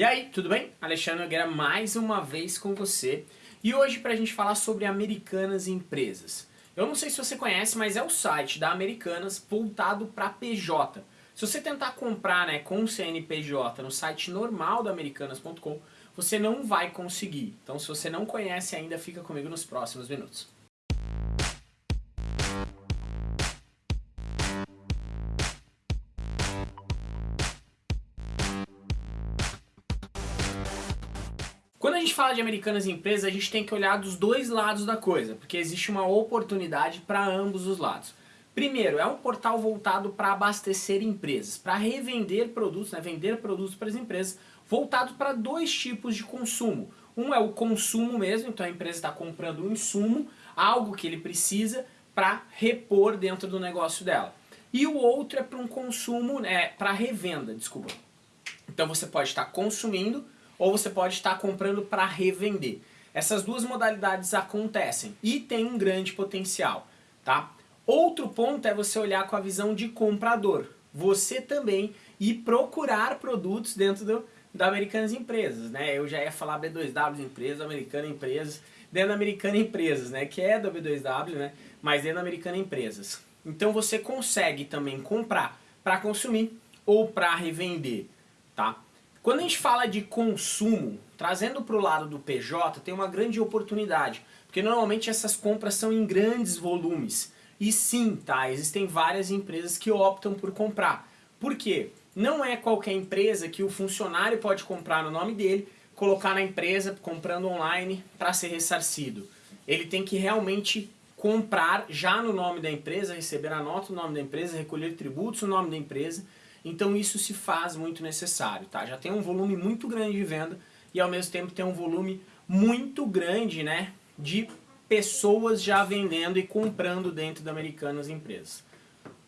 E aí, tudo bem? Alexandre Nogueira mais uma vez com você. E hoje para a gente falar sobre Americanas Empresas. Eu não sei se você conhece, mas é o site da Americanas voltado para PJ. Se você tentar comprar né, com CNPJ no site normal da Americanas.com, você não vai conseguir. Então se você não conhece ainda, fica comigo nos próximos minutos. Quando a gente fala de americanas empresas, a gente tem que olhar dos dois lados da coisa, porque existe uma oportunidade para ambos os lados. Primeiro, é um portal voltado para abastecer empresas, para revender produtos, né, vender produtos para as empresas, voltado para dois tipos de consumo. Um é o consumo mesmo, então a empresa está comprando um insumo, algo que ele precisa para repor dentro do negócio dela. E o outro é para um consumo, é, para revenda, desculpa. Então você pode estar consumindo ou você pode estar comprando para revender. Essas duas modalidades acontecem e tem um grande potencial, tá? Outro ponto é você olhar com a visão de comprador. Você também ir procurar produtos dentro do, da Americanas Empresas, né? Eu já ia falar B2W Empresas, Americana Empresas, dentro da Americana Empresas, né? Que é da B2W, né? Mas dentro da Americana Empresas. Então você consegue também comprar para consumir ou para revender, tá? Quando a gente fala de consumo, trazendo para o lado do PJ, tem uma grande oportunidade, porque normalmente essas compras são em grandes volumes. E sim, tá, existem várias empresas que optam por comprar. Por quê? Não é qualquer empresa que o funcionário pode comprar no nome dele, colocar na empresa, comprando online, para ser ressarcido. Ele tem que realmente comprar já no nome da empresa, receber a nota no nome da empresa, recolher tributos no nome da empresa, então isso se faz muito necessário, tá? Já tem um volume muito grande de venda e ao mesmo tempo tem um volume muito grande, né, de pessoas já vendendo e comprando dentro da Americanas Empresas.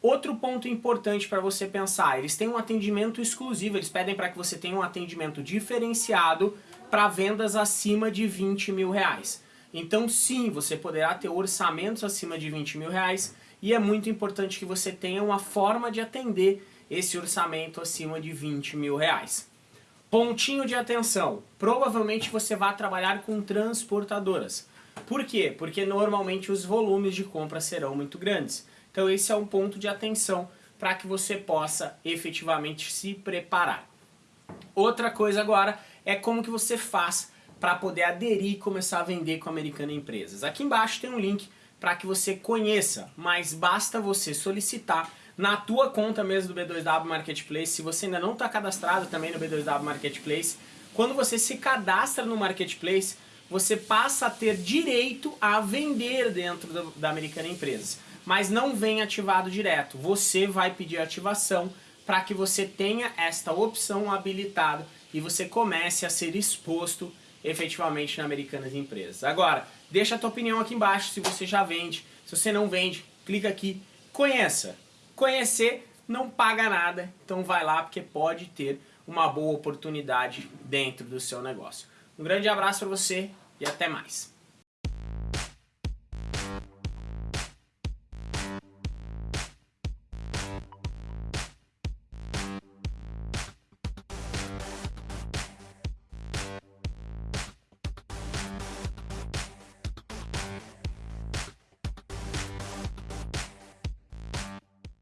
Outro ponto importante para você pensar, eles têm um atendimento exclusivo, eles pedem para que você tenha um atendimento diferenciado para vendas acima de 20 mil reais. Então sim, você poderá ter orçamentos acima de 20 mil reais e é muito importante que você tenha uma forma de atender esse orçamento acima de 20 mil reais. Pontinho de atenção, provavelmente você vai trabalhar com transportadoras. Por quê? Porque normalmente os volumes de compra serão muito grandes. Então esse é um ponto de atenção para que você possa efetivamente se preparar. Outra coisa agora é como que você faz para poder aderir e começar a vender com a Americana Empresas. Aqui embaixo tem um link para que você conheça, mas basta você solicitar na tua conta mesmo do B2W Marketplace, se você ainda não está cadastrado também no B2W Marketplace, quando você se cadastra no Marketplace, você passa a ter direito a vender dentro do, da Americana Empresas. Mas não vem ativado direto, você vai pedir ativação para que você tenha esta opção habilitada e você comece a ser exposto efetivamente na Americanas Empresas. Agora, deixa a tua opinião aqui embaixo se você já vende, se você não vende, clica aqui, conheça. Conhecer não paga nada, então vai lá porque pode ter uma boa oportunidade dentro do seu negócio. Um grande abraço para você e até mais.